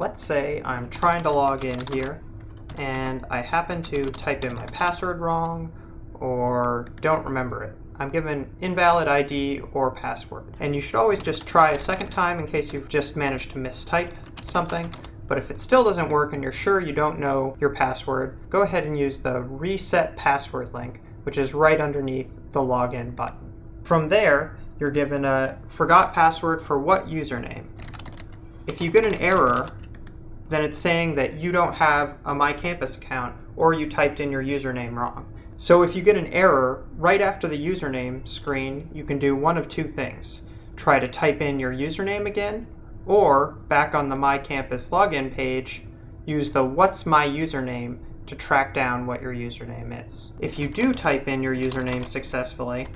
let's say I'm trying to log in here and I happen to type in my password wrong or don't remember it. I'm given invalid ID or password. And you should always just try a second time in case you've just managed to mistype something. But if it still doesn't work and you're sure you don't know your password, go ahead and use the reset password link, which is right underneath the login button. From there, you're given a forgot password for what username. If you get an error, then it's saying that you don't have a MyCampus account or you typed in your username wrong. So if you get an error, right after the username screen, you can do one of two things. Try to type in your username again, or back on the My Campus login page, use the What's My Username to track down what your username is. If you do type in your username successfully,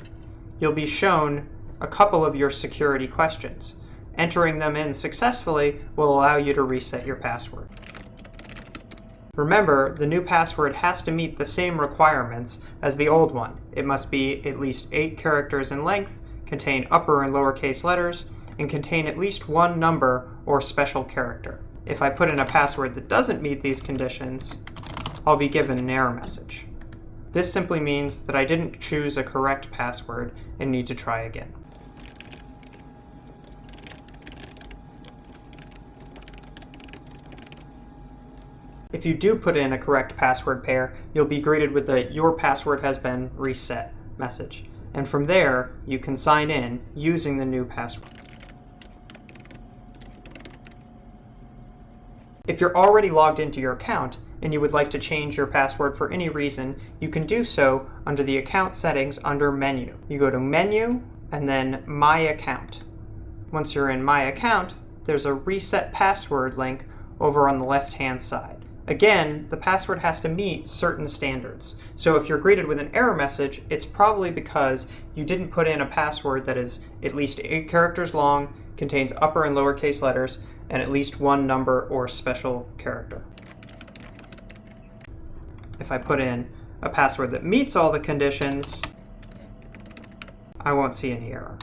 you'll be shown a couple of your security questions. Entering them in successfully will allow you to reset your password. Remember, the new password has to meet the same requirements as the old one. It must be at least 8 characters in length, contain upper and lowercase letters, and contain at least one number or special character. If I put in a password that doesn't meet these conditions, I'll be given an error message. This simply means that I didn't choose a correct password and need to try again. If you do put in a correct password pair, you'll be greeted with the Your password has been reset message. And from there, you can sign in using the new password. If you're already logged into your account and you would like to change your password for any reason, you can do so under the account settings under Menu. You go to Menu and then My Account. Once you're in My Account, there's a Reset Password link over on the left-hand side. Again, the password has to meet certain standards. So if you're greeted with an error message, it's probably because you didn't put in a password that is at least eight characters long, contains upper and lowercase letters, and at least one number or special character. If I put in a password that meets all the conditions, I won't see any error.